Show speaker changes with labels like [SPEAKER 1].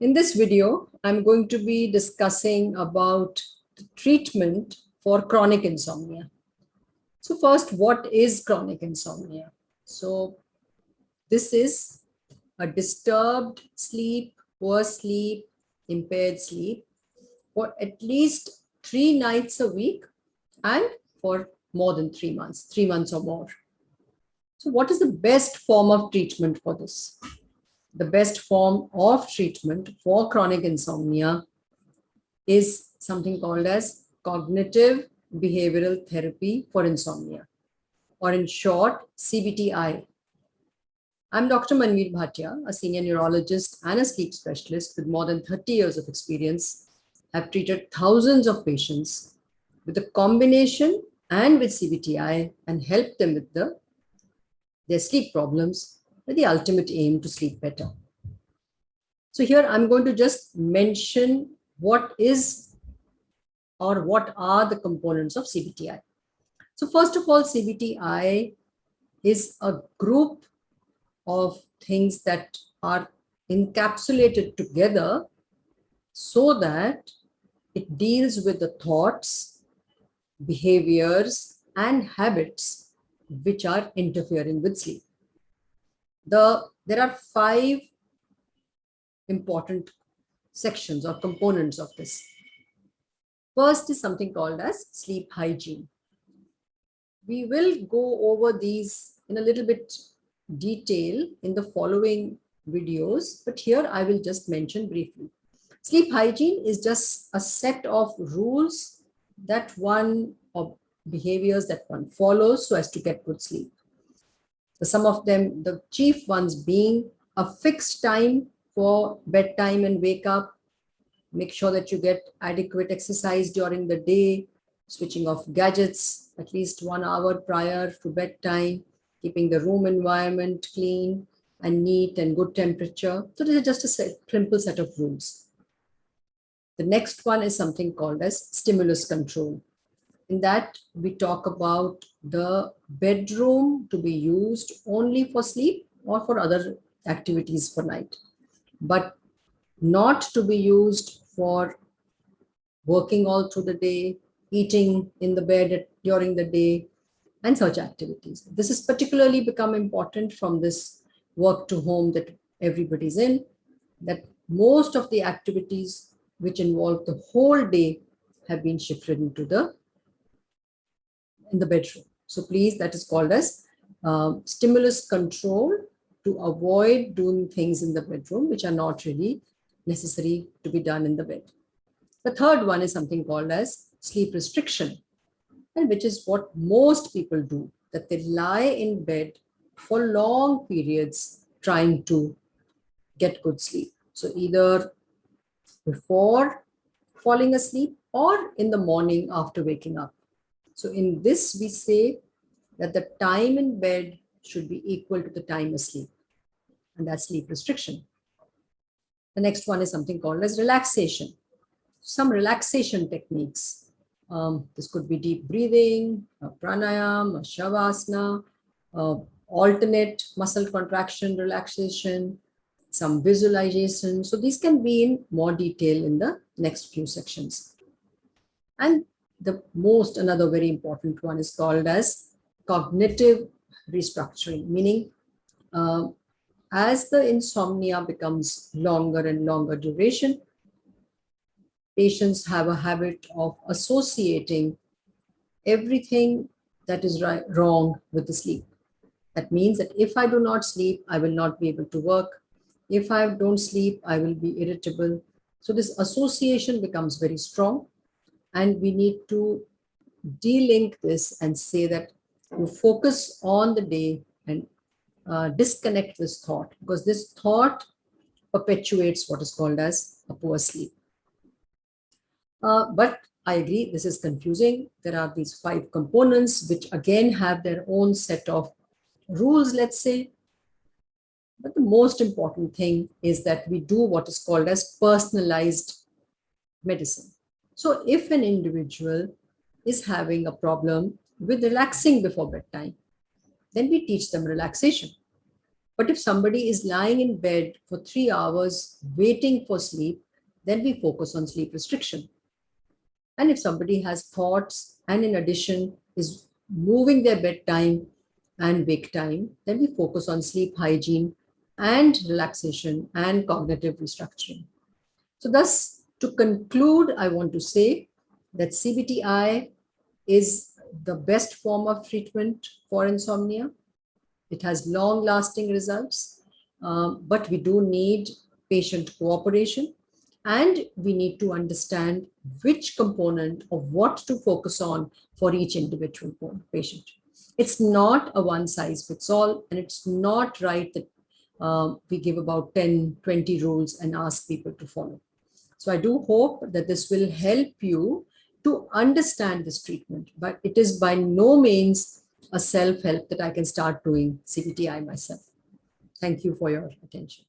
[SPEAKER 1] In this video, I'm going to be discussing about the treatment for chronic insomnia. So first, what is chronic insomnia? So this is a disturbed sleep, poor sleep, impaired sleep for at least three nights a week and for more than three months, three months or more. So what is the best form of treatment for this? The best form of treatment for chronic insomnia is something called as cognitive behavioral therapy for insomnia, or in short, CBTI. I'm Dr. Manvir Bhatia, a senior neurologist and a sleep specialist with more than 30 years of experience. I've treated thousands of patients with a combination and with CBTI and helped them with the their sleep problems with the ultimate aim to sleep better. So here I'm going to just mention what is or what are the components of CBTI. So first of all, CBTI is a group of things that are encapsulated together so that it deals with the thoughts, behaviors, and habits which are interfering with sleep. The, there are five important sections or components of this. First is something called as sleep hygiene. We will go over these in a little bit detail in the following videos, but here I will just mention briefly. Sleep hygiene is just a set of rules that one of behaviors that one follows so as to get good sleep. Some of them, the chief ones being a fixed time for bedtime and wake up, make sure that you get adequate exercise during the day, switching off gadgets at least one hour prior to bedtime, keeping the room environment clean and neat and good temperature. So this is just a set, simple set of rules. The next one is something called as stimulus control. In that, we talk about the bedroom to be used only for sleep or for other activities for night, but not to be used for working all through the day, eating in the bed during the day, and such activities. This has particularly become important from this work to home that everybody's in, that most of the activities which involve the whole day have been shifted into the in the bedroom. So please, that is called as uh, stimulus control to avoid doing things in the bedroom, which are not really necessary to be done in the bed. The third one is something called as sleep restriction, and which is what most people do, that they lie in bed for long periods trying to get good sleep. So either before falling asleep or in the morning after waking up. So in this, we say that the time in bed should be equal to the time asleep. And that's sleep restriction. The next one is something called as relaxation. Some relaxation techniques. Um, this could be deep breathing, pranayam, shavasana, uh, alternate muscle contraction, relaxation, some visualization. So these can be in more detail in the next few sections. And the most another very important one is called as cognitive restructuring, meaning uh, as the insomnia becomes longer and longer duration, patients have a habit of associating everything that is right, wrong with the sleep. That means that if I do not sleep, I will not be able to work. If I don't sleep, I will be irritable. So this association becomes very strong and we need to delink this and say that you focus on the day and uh, disconnect this thought because this thought perpetuates what is called as a poor sleep. Uh, but I agree, this is confusing. There are these five components, which again have their own set of rules, let's say. But the most important thing is that we do what is called as personalized medicine. So if an individual is having a problem with relaxing before bedtime, then we teach them relaxation. But if somebody is lying in bed for three hours waiting for sleep, then we focus on sleep restriction. And if somebody has thoughts and in addition is moving their bedtime and wake time, then we focus on sleep hygiene and relaxation and cognitive restructuring. So thus, to conclude, I want to say that CBTI is the best form of treatment for insomnia. It has long lasting results, um, but we do need patient cooperation and we need to understand which component of what to focus on for each individual patient. It's not a one size fits all, and it's not right that um, we give about 10, 20 rules and ask people to follow. So I do hope that this will help you to understand this treatment, but it is by no means a self-help that I can start doing CBTI myself. Thank you for your attention.